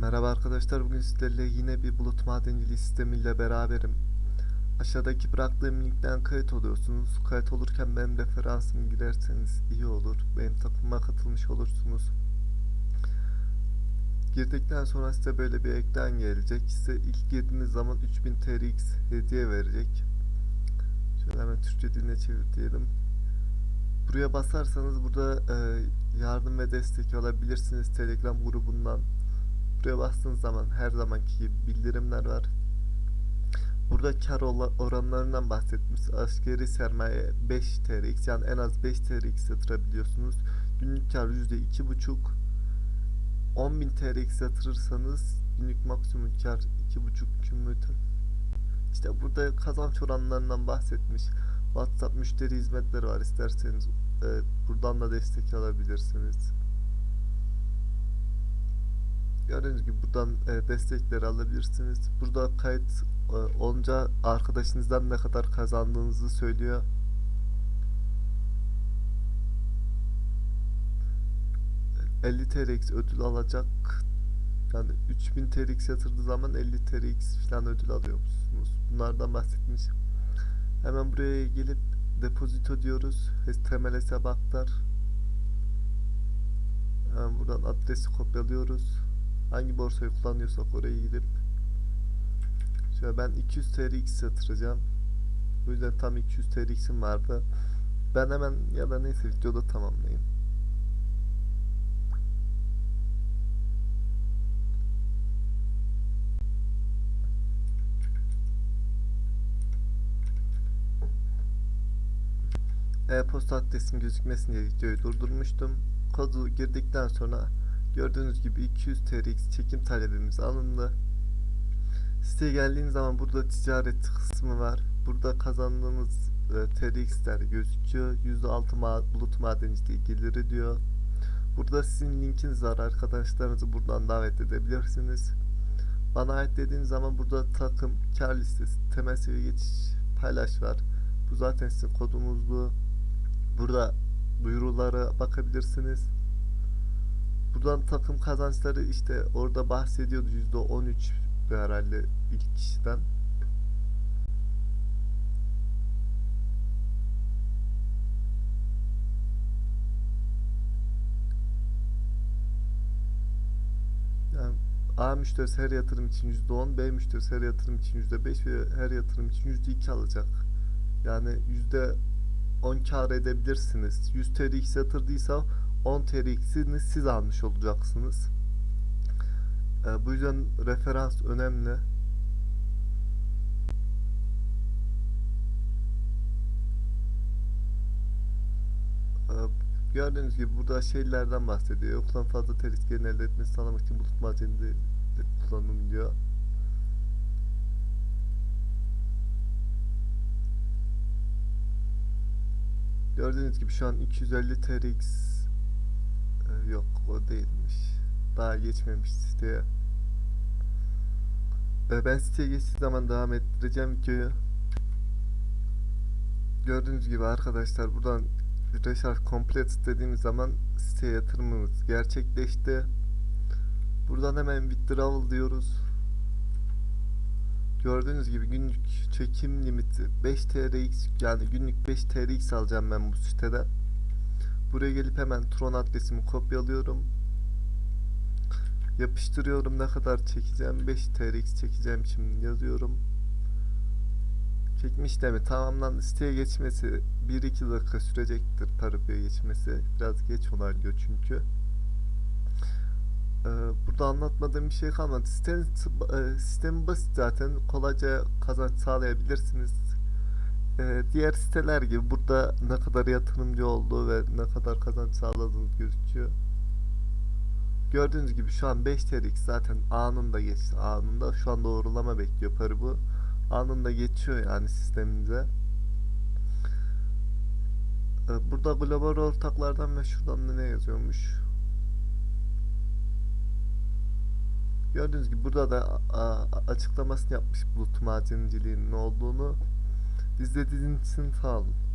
Merhaba arkadaşlar bugün sizlerle yine bir bulut madenciliği sistemiyle beraberim. Aşağıdaki bıraktığım linkten kayıt oluyorsunuz. Kayıt olurken benim referansımı girerseniz iyi olur. Benim takımıma katılmış olursunuz. Girdikten sonra size böyle bir ekran gelecek. Size ilk girdiğiniz zaman 3000 TRX hediye verecek. Şöyle hemen Türkçe diline çevir diyelim. Buraya basarsanız burada e, yardım ve destek alabilirsiniz Telegram grubundan. Buraya bastığınız zaman her zamanki gibi bildirimler var. Burada kar oranlarından bahsetmiş. Askeri sermaye 5 TRX yani en az 5 TRX yatırabiliyorsunuz. Günlük kar %2,5 10.000 TRX yatırırsanız günlük maksimum kar 2,5 kümülatif. İşte burada kazanç oranlarından bahsetmiş. WhatsApp müşteri hizmetleri var. İsterseniz e, buradan da destek alabilirsiniz. Gördüğünüz gibi buradan e, destekleri alabilirsiniz. Burada kayıt e, olunca arkadaşınızdan ne kadar kazandığınızı söylüyor. E, 50 TRX ödül alacak. Yani 3000 TRX yatırdığı zaman 50 TRX falan ödül alıyormuşsunuz. Bunlardan bahsetmiş. Hemen buraya gelip depozito diyoruz. Temel hesap aktar. Hemen buradan adresi kopyalıyoruz. Hangi borsayı kullanıyorsak oraya gidip Şöyle ben 200 TRX yatıracağım. Bu yüzden tam 200 TRX'im vardı. Ben hemen ya da neyse videoda tamamlayayım. E-posta adresim gözükmesin diye videoyu durdurmuştum. Kodu girdikten sonra gördüğünüz gibi 200 TRX çekim talebimiz alındı. Siteye geldiğiniz zaman burada ticaret kısmı var. Burada kazandığınız e, TRX'ler gözüküyor. %6 ma bulut madenciliği geliri diyor. Burada sizin linkiniz var. Arkadaşlarınızı buradan davet edebilirsiniz. Bana ait dediğiniz zaman burada takım, kar listesi, temel seviye geçiş, paylaş var. Bu zaten sizin kodunuzdu. Burada duyurulara bakabilirsiniz. Buradan takım kazançları işte orada bahsediyordu %13 herhalde ilk kişiden. A müşterisi her yatırım için %10, B müşterisi her yatırım için %5 ve her yatırım için %2 alacak. Yani %10 kar edebilirsiniz. 100 TRX yatırdıysa 10 TRX'ini siz almış olacaksınız. Ee, bu yüzden referans önemli. Ee, gördüğünüz gibi burada şeylerden bahsediyor. Yoktan fazla gelin elde etmesi sağlamak için bulut madeninde kullanım diyor. Gördüğünüz gibi şu an 250 TRX yok o değilmiş. Daha geçmemiş siteye. Ee, ben siteye geçtiği zaman devam ettireceğim videoyu. Gördüğünüz gibi arkadaşlar buradan Recharge Complete dediğimiz zaman siteye yatırımımız gerçekleşti. Buradan hemen withdrawal diyoruz. Gördüğünüz gibi günlük çekim limiti 5 TRX yani günlük 5 TRX alacağım ben bu siteden. Buraya gelip hemen Tron adresimi kopyalıyorum. Yapıştırıyorum ne kadar çekeceğim 5 TRX çekeceğim şimdi yazıyorum. Çekme işlemi tamamlandı. Siteye geçmesi 1-2 dakika sürecektir parabaya geçmesi. Biraz geç onaylıyor çünkü. Ee, burada anlatmadığım bir şey kalmadı. Sistem, e, sistemi basit zaten. Kolayca kazanç sağlayabilirsiniz. Ee, diğer siteler gibi burada ne kadar yatırımcı olduğu ve ne kadar kazanç sağladığınız gözüküyor. Gördüğünüz gibi şu an 5 TRX zaten anında geçti. Anında şu an doğrulama bekliyor parı bu. Anında geçiyor yani sistemimize. Ee, burada global ortaklardan ve şuradan da ne yazıyormuş. Gördüğünüz gibi burada da açıklamasını yapmış bulut madenciliğinin ne olduğunu. İzlediğiniz için sağ olun.